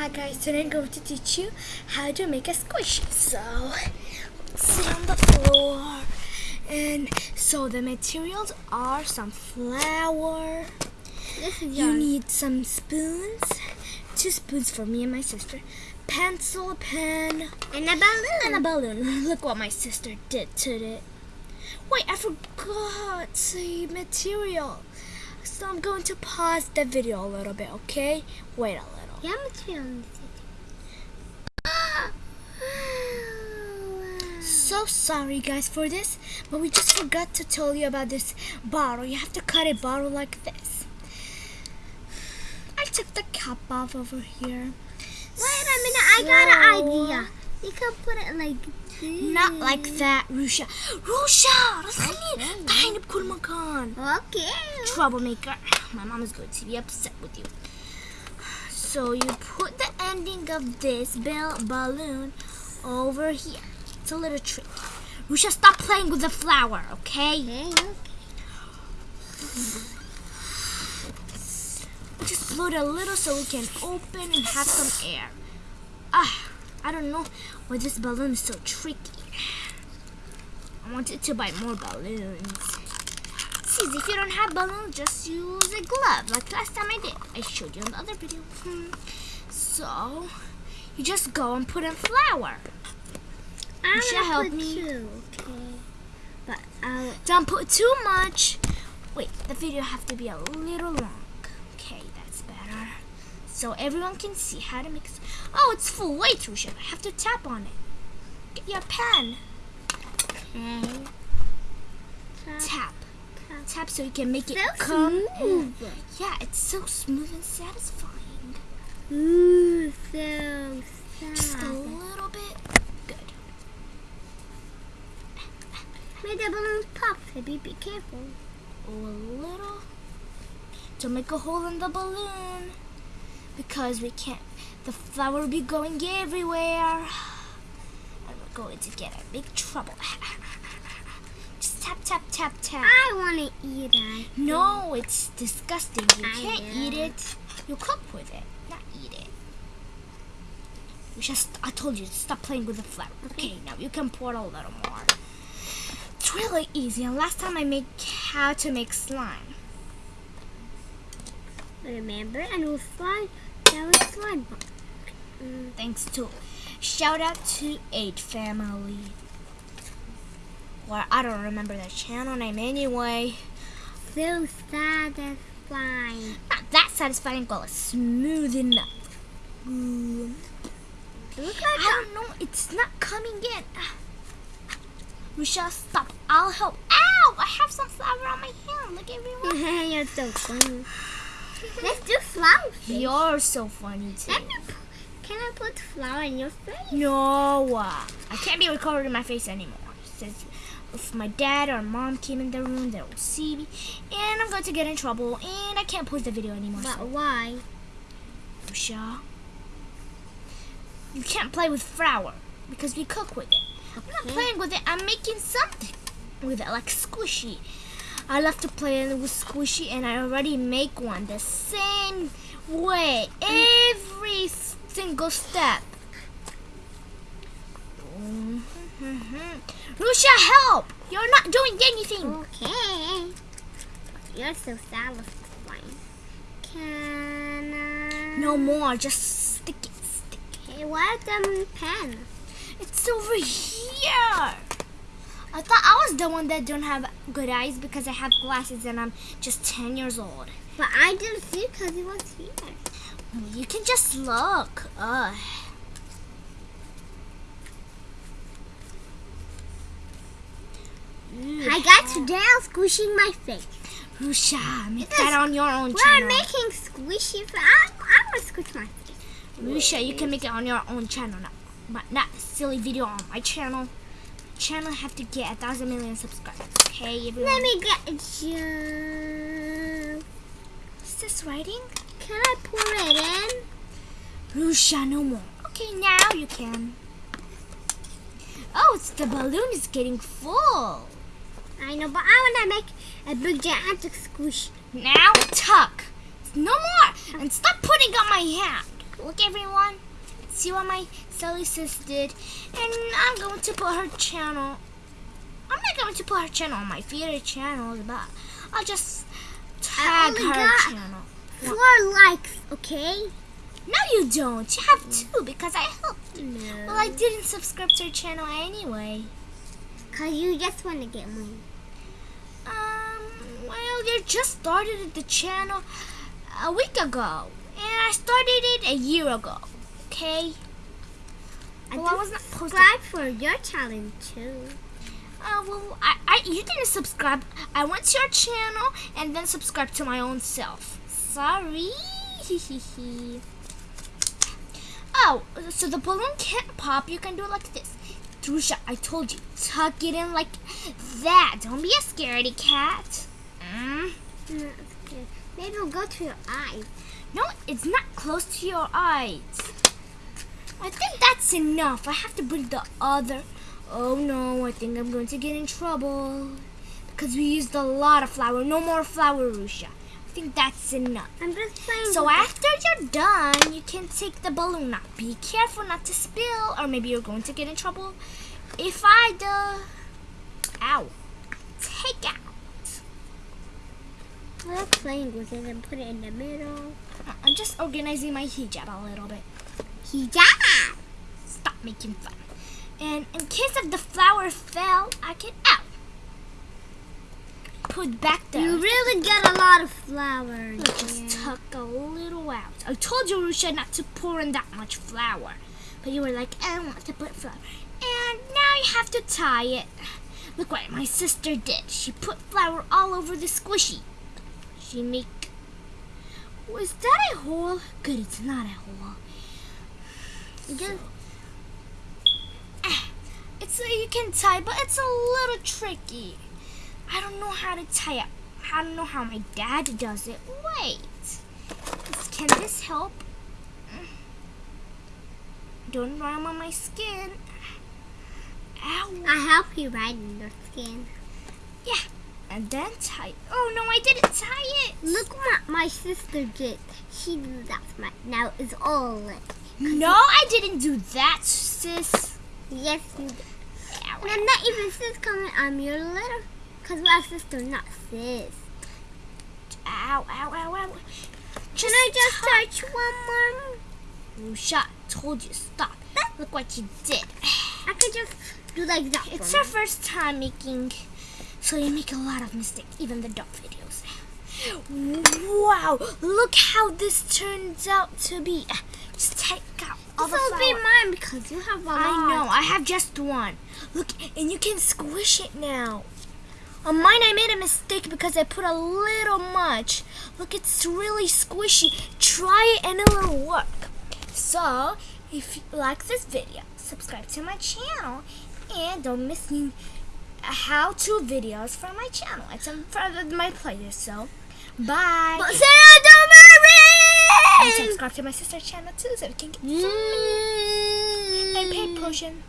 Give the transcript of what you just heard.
Hi guys, today I'm going to teach you how to make a squish. So, sit on the floor. And so the materials are some flour. You need some spoons. Two spoons for me and my sister. Pencil, pen, and a balloon. and a balloon. Look what my sister did to it. Wait, I forgot the material. So I'm going to pause the video a little bit, okay? Wait a little. Yeah. So sorry guys for this, but we just forgot to tell you about this bottle. You have to cut a bottle like this. I took the cap off over here. Wait a minute, I got an idea. You can put it like this. Not like that, Rusha. Rusha! Das kann Okay. nicht deine Kulmakan. Okay. Troublemaker. My mom is going to be upset with you. So you put the ending of this bell balloon over here. It's a little trick. We should stop playing with the flower, okay? Okay, okay. Just blow it a little so we can open and have some air. Ah, I don't know why this balloon is so tricky. I wanted to buy more balloons. It's easy. If you don't have balloons, just use a glove, like last time I did. I showed you in the other video. So, you just go and put in flour. I'm should gonna help me. two, okay. But I'll. Don't put too much. Wait, the video have to be a little long. Okay, that's better. So everyone can see how to mix. Oh, it's full. Wait, Rusha, I have to tap on it. Get your pen. Okay. So you can make it So come. smooth. Yeah, it's so smooth and satisfying. Ooh, so Just a little bit. Good. Make the balloons pop, baby. Be careful. a little to make a hole in the balloon because we can't the flour will be going everywhere and we're going to get in big trouble tap tap tap tap I want to eat it. no it's disgusting you I can't know. eat it you cook with it not eat it you just I told you to stop playing with the flour okay now you can pour a little more it's really easy and last time I made how to make slime Remember, and we'll down the slide. bar. Mm, Thanks to shout out to Eight Family. Or I don't remember the channel name anyway. so satisfying. Not that satisfying, but it's smooth enough. Ooh. Look I don't know, it's not coming in. We shall stop. I'll help. Ow! I have some flour on my hand. Look, everyone. like You're so funny. Let's do flower face. You're so funny too. Can I put flour in your face? No, uh, I can't be recording my face anymore. Says if my dad or mom came in the room, they will see me, and I'm going to get in trouble, and I can't post the video anymore. But So, why? Rusha, you can't play with flour because we cook with it. I'm not playing with it. I'm making something with it, like squishy. I love to play with squishy, and I already make one the same way every single step. Mm-hmm. Rusha, help! You're not doing anything. Okay. You're so satisfying. Can I? No more. Just stick it. Stick. it. Hey, where's the pen? It's over here. I thought I was the one that don't have good eyes because I have glasses and I'm just 10 years old. But I didn't see because it was here. You can just look. Ugh. I got today I'm squishing my face. Rusha, make that on your own channel. We're making squishy face. I'm, I'm gonna squish my face. Rusha, you can make it on your own channel now. But not a silly video on my channel. Channel have to get a thousand million subscribers. Okay, everyone. Let me get you. Is this writing? Can I pour it in? Rusha, no more. Okay, now you can. Oh, it's the balloon is getting full. I know, but I want to make a big gigantic squish. Now tuck. No more. And stop putting on my hand. look everyone. See what my silly sis did. And I'm going to put her channel. I'm not going to put her channel on my favorite channels, but I'll just tag her channel. Four likes, okay? No, you don't. You have two because I helped. No. Well, I didn't subscribe to her channel anyway. Cause you just want to get money. Um, well, you just started the channel a week ago, and I started it a year ago. Okay. I Well, I was not subscribe for your challenge too. Uh, well, I, I, you didn't subscribe. I went to your channel and then subscribed to my own self. Sorry. oh, so the balloon can't pop. You can do it like this. Rusha, I told you, tuck it in like that. Don't be a scaredy cat. Mm. No. Maybe it'll go to your eyes. No, it's not close to your eyes. I think that's enough. I have to bring the other. Oh no, I think I'm going to get in trouble. Because we used a lot of flour. No more flour, Rusha. I think that's enough. I'm just playing. So after you're done, you can take the balloon out. Be careful not to spill, or maybe you're going to get in trouble. If I do, ow, take out. We're playing with it and put it in the middle. Uh, I'm just organizing my hijab a little bit. Hijab. Stop making fun. And in case if the flower fell, I can out. Put back there. You really get a lot of flour. Let's just tuck a little out. I told you, Rusha, not to pour in that much flour. But you were like, I don't want to put flour. And now you have to tie it. Look what my sister did. She put flour all over the squishy. She make... Was that a hole? Good, it's not a hole. Just ah, It's a, you can tie, but it's a little tricky. I don't know how to tie it. I don't know how my dad does it. Wait. Can this help? Don't run on my skin. Ow. I help you in your skin. Yeah. And then tie. Oh no, I didn't tie it. Look what my sister did. She did that my now it's all lit. No, I didn't do that, sis. Yes, you did. Ow, And I'm not even sis coming. I'm your little. Cause we're sister, not sis. ow, ow, ow, ow. Can I just touch one more? Rusha, told you stop. Look what you did. I could just do like that. It's her me. first time making, so you make a lot of mistakes, even the dog videos. Wow, look how this turns out to be. Just take out all This the will be mine because you have a lot. I know, I have just one. Look, and you can squish it now. On mine, I made a mistake because I put a little much. Look, it's really squishy. Try it and it'll work. So, if you like this video, subscribe to my channel and don't miss new how-to videos from my channel. It's in front of my playlist, so bye. But Sarah, don't and subscribe to my sister's channel too so we can get Mm. and pay potion.